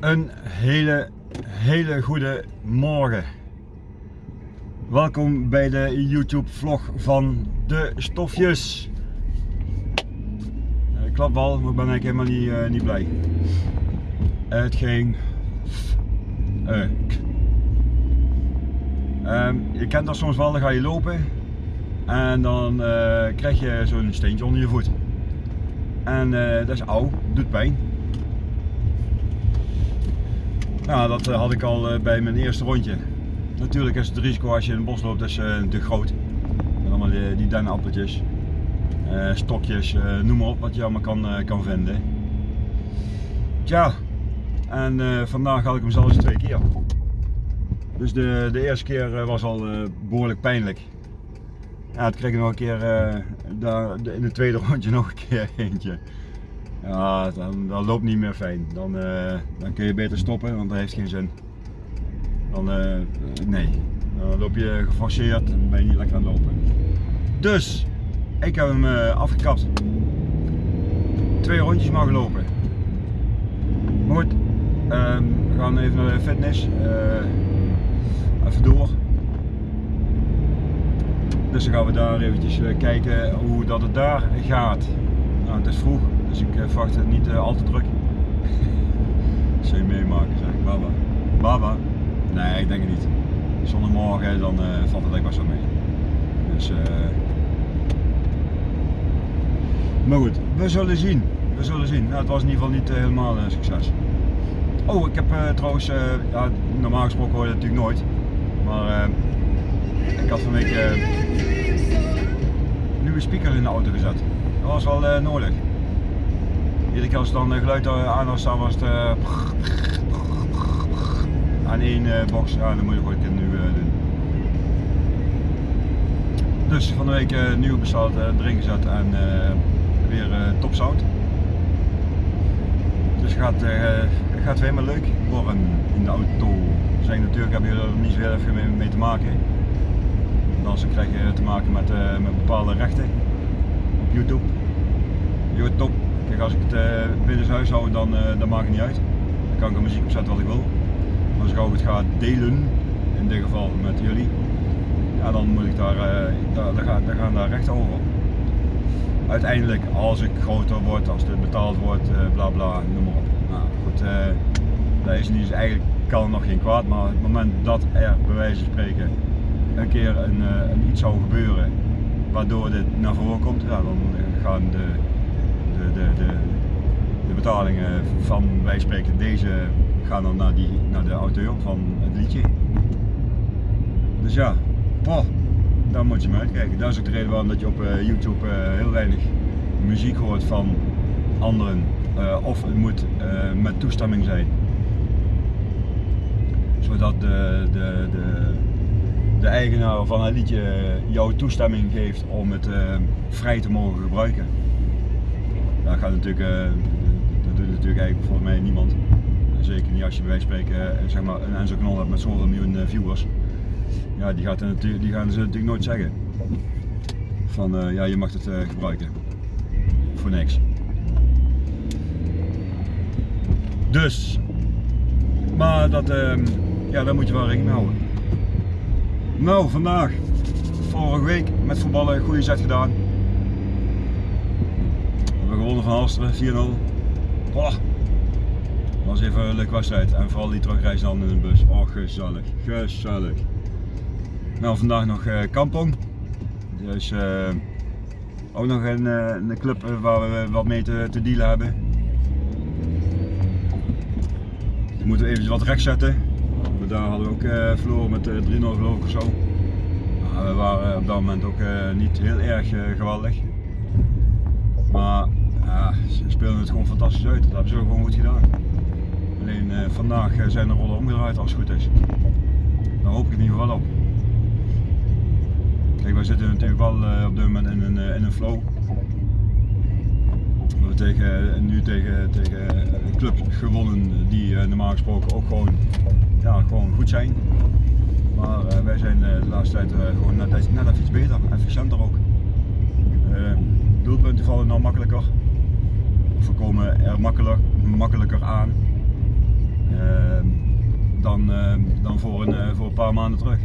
Een hele, hele goede morgen. Welkom bij de YouTube vlog van de stofjes. Ik klap wel, maar ben ik helemaal niet, uh, niet blij. Het ging... Uh, je kent dat soms wel, dan ga je lopen en dan uh, krijg je zo'n steentje onder je voet. En dat is oud, doet pijn. Nou, dat uh, had ik al bij mijn eerste rondje. Natuurlijk is het risico als je in het bos loopt, dat is natuurlijk groot. En allemaal die, die dennenappeltjes, stokjes, noem maar op wat je allemaal kan, kan vinden. Tja, en vandaag had ik hem zelfs twee keer. Dus de, de eerste keer was al behoorlijk pijnlijk. Ja, het kreeg ik nog een keer daar, in het tweede rondje nog een keer eentje. Ja, dan, dan loopt niet meer fijn. Dan, uh, dan kun je beter stoppen, want dat heeft geen zin. Dan, uh, nee, dan loop je geforceerd en ben je niet lekker aan het lopen. Dus, ik heb hem afgekapt. Twee rondjes. Maar goed, ehm, we gaan even naar de fitness. even door. Dus dan gaan we daar eventjes eh, kijken hoe dat het daar gaat. Nou, het is vroeg, dus ik eh, verwacht het niet eh, al te druk. Zul je meemaken zeg, baba. Baba? Nee, ik denk het niet. Zondagmorgen, dan uh, valt het echt wel mee. Dus, uh... maar goed, we zullen zien. We zullen zien. Nou, het was in ieder geval niet helemaal een succes. Oh, ik heb trouwens, ja, normaal gesproken hoor je het natuurlijk nooit. Maar ik had van week uh, nieuwe speaker in de auto gezet. Dat was wel uh, nodig. Iedere keer als dan geluid aan was staan was het uh, aan één box. Ja, dan moet je gewoon nu doen. Dus van de week nieuw besteld, erin gezet en weer top sound. Dus het gaat, gaat weer helemaal leuk worden in de auto. Zijn natuurlijk heb je er niet zo heel veel mee, te maken dan krijg je te maken met, met bepaalde rechten op YouTube. YouTube. Kijk, als ik het uh, binnen huis hou, dan, uh, dan maakt het niet uit. Dan kan ik de muziek opzetten wat ik wil. Maar als ik het ga delen, in dit geval met jullie, ja, dan moet ik daar, daar, daar, gaan, daar gaan daar rechten over. Uiteindelijk, als ik groter word, als het betaald wordt, bla bla, noem maar op. Nou goed, dat is niet, dus eigenlijk kan er nog geen kwaad, maar op het moment dat er bij wijze van spreken een keer eh, een, iets zou gebeuren waardoor dit naar voren komt, ja, dan gaan de, de, de, de, betalingen van wij spreken deze gaan dan naar, die, naar de auteur van het liedje. Dus ja, poh, daar moet je maar uitkijken. Dat is ook de reden waarom dat je op uh, YouTube uh, heel weinig muziek hoort van anderen. Uh, of het moet met toestemming zijn. Zodat de, de, de, de eigenaar van het liedje jouw toestemming geeft om het vrij te mogen gebruiken. Gaat natuurlijk, uh, dat doet natuurlijk eigenlijk volgens mij niemand. Zeker niet als je bij wijze van spreken uh, zeg maar, een Enzo Knol hebt met zoveel miljoen viewers. Ja, die, gaat die gaan ze natuurlijk nooit zeggen. Van ja, je mag het gebruiken. Voor niks. Dus, maar dat, ehm, ja, daar moet je wel rekening mee houden. Nou, vandaag, vorige week met voetballen, goede set gedaan. Gewonnen van Halsteren, 4-0. Boah. was even een leuke wedstrijd en vooral die terugreis dan in de bus. Oh, gezellig, gezellig. Nou, vandaag nog uh, Kampong. Dus uh, ook nog een, uh, een club waar we wat mee te, te dealen hebben. Dan moeten we even wat recht zetten daar hadden we ook uh, verloren met uh, 3-0 geloof of zo. Uh, we waren op dat moment ook niet heel erg geweldig. Maar ze speelden het gewoon fantastisch uit. Dat hebben ze gewoon goed gedaan. Alleen vandaag zijn de rollen omgedraaid als het goed is. Daar hoop ik in ieder geval op. Kijk, wij zitten natuurlijk wel op dit moment in een, in een flow. We tegen, nu tegen, tegen clubs gewonnen die normaal gesproken ook gewoon ja, gewoon goed zijn. Maar wij zijn de laatste tijd gewoon net, net even iets beter, efficiënter ook. doelpunten vallen nou makkelijker. We komen er makkelijker, makkelijker aan. ehm, dan, ehm, dan voor, een, eh, voor een paar maanden terug.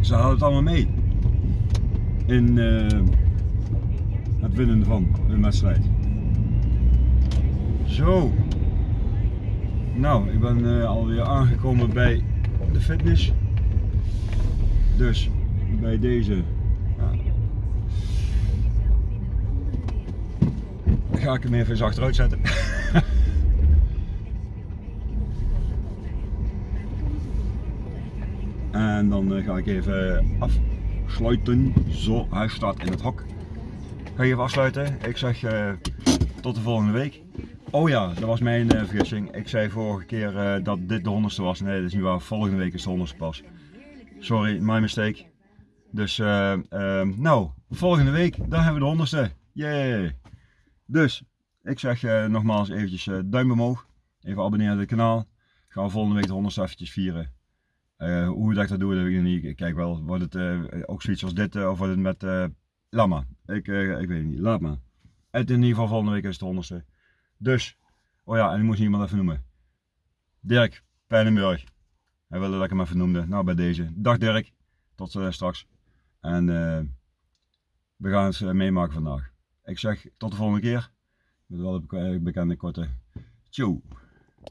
Ze hadden het allemaal mee in eh, het winnen van een wedstrijd. Zo. Nou, ik ben eh, alweer aangekomen bij de fitness. Dus bij deze ja, ga ik hem even eens achteruit zetten. en dan eh, ga ik even afsluiten. Zo, hij staat in het hok. Ga je even afsluiten. Ik zeg eh, tot de volgende week. Oh ja, dat was mijn uh, vergissing. Ik zei vorige keer uh, dat dit de honderdste was. Nee, dat is niet waar. Volgende week is de honderdste pas. Sorry, my mistake. Dus, nou, volgende week, dan hebben we de honderdste. Yay! Dus, ik zeg nogmaals eventjes duim omhoog. Even abonneren op het kanaal. Gaan we volgende week de honderdste eventjes vieren. hoe dat ik dat doe, dat weet ik niet. Kijk wel, wordt het ook zoiets als dit of wordt het met... laat maar. Ik, ik weet het niet, laat maar. Het in ieder geval volgende week is de honderdste. Dus, oh ja, en ik moest iemand even noemen. Dirk Pijnenburg. Hij wilde dat ik hem even noemde. Nou, bij deze. Dag Dirk. Tot straks. En we gaan het meemaken vandaag. Ik zeg tot de volgende keer. Met wel een bekende korte. Tjoe.